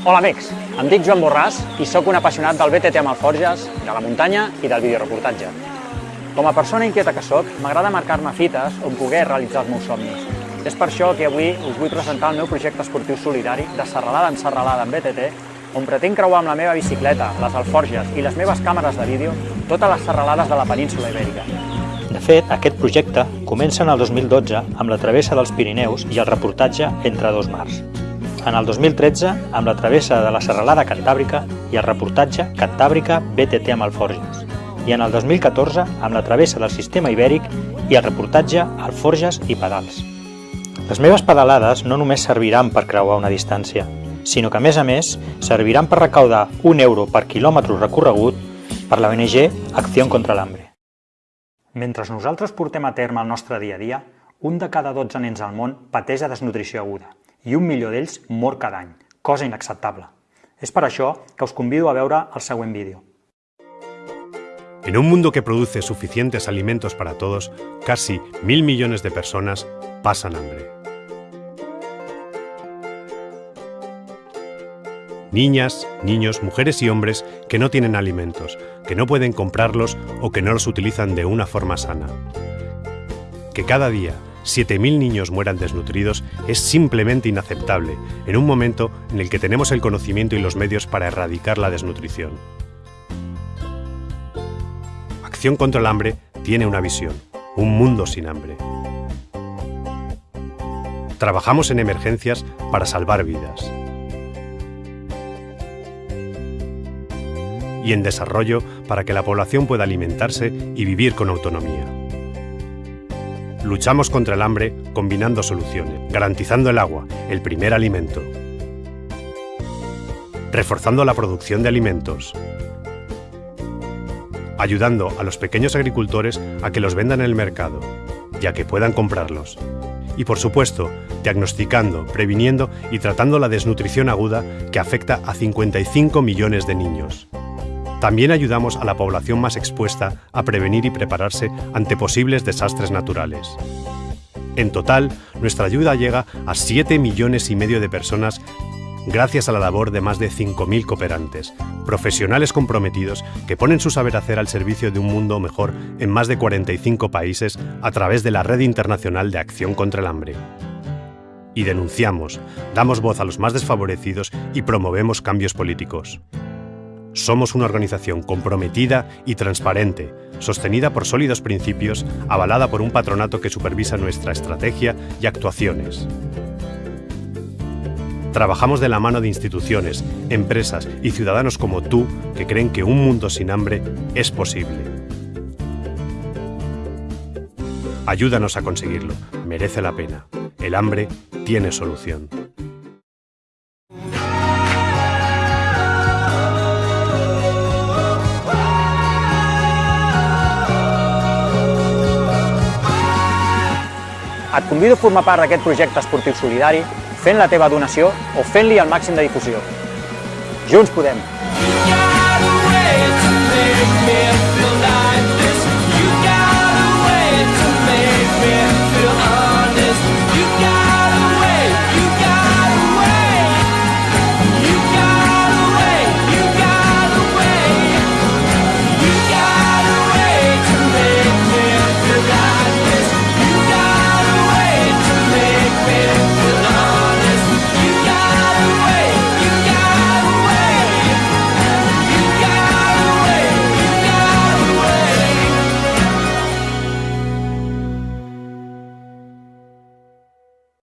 Hola amics, em dic Joan Borràs i sóc un apassionat del BTT amb alforges, de la muntanya i del videoreportatge. Com a persona inquieta que sóc, m'agrada marcar-me fites on poder realitzar els meus somnis. És per això que avui us vull presentar el meu projecte esportiu solidari de serralada en serralada amb BTT, on pretenc creuar amb la meva bicicleta, les alforges i les meves càmeres de vídeo totes les serralades de la península Ibèrica. De fet, aquest projecte comença en el 2012 amb la travessa dels Pirineus i el reportatge entre dos mars en el 2013 amb la travessa de la Serralada Cantàbrica i el reportatge Cantàbrica BTT amb Alforges, i en el 2014 amb la travessa del sistema ibèric i el reportatge Alforges i Pedals. Les meves pedalades no només serviran per creuar una distància, sinó que a més a més serviran per recaudar un euro per quilòmetre recorregut per la ONG Acció contra l'Hambre. Mentre nosaltres portem a terme el nostre dia a dia, un de cada 12 nens al món pateix de desnutrició aguda i un milió d'ells mor cada any, cosa inacceptable. És per això que us convido a veure el següent vídeo. En un mundo que produce suficientes alimentos para todos, casi mil millones de personas pasan hambre. Niñas, niños, mujeres y hombres que no tienen alimentos, que no pueden comprarlos o que no los utilizan de una forma sana. Que cada día 7.000 niños mueran desnutridos es simplemente inaceptable en un momento en el que tenemos el conocimiento y los medios para erradicar la desnutrición. Acción contra el hambre tiene una visión, un mundo sin hambre. Trabajamos en emergencias para salvar vidas. Y en desarrollo para que la población pueda alimentarse y vivir con autonomía. Luchamos contra el hambre combinando soluciones, garantizando el agua, el primer alimento, reforzando la producción de alimentos, ayudando a los pequeños agricultores a que los vendan en el mercado, ya que puedan comprarlos. Y por supuesto, diagnosticando, previniendo y tratando la desnutrición aguda que afecta a 55 millones de niños. También ayudamos a la población más expuesta a prevenir y prepararse ante posibles desastres naturales. En total, nuestra ayuda llega a 7 millones y medio de personas gracias a la labor de más de 5.000 cooperantes, profesionales comprometidos que ponen su saber hacer al servicio de un mundo mejor en más de 45 países a través de la Red Internacional de Acción contra el Hambre. Y denunciamos, damos voz a los más desfavorecidos y promovemos cambios políticos. Somos una organización comprometida y transparente, sostenida por sólidos principios, avalada por un patronato que supervisa nuestra estrategia y actuaciones. Trabajamos de la mano de instituciones, empresas y ciudadanos como tú que creen que un mundo sin hambre es posible. Ayúdanos a conseguirlo, merece la pena. El hambre tiene solución. Et convido a formar part d'aquest projecte esportiu solidari fent la teva donació o fent-li el màxim de difusió. Junts podem!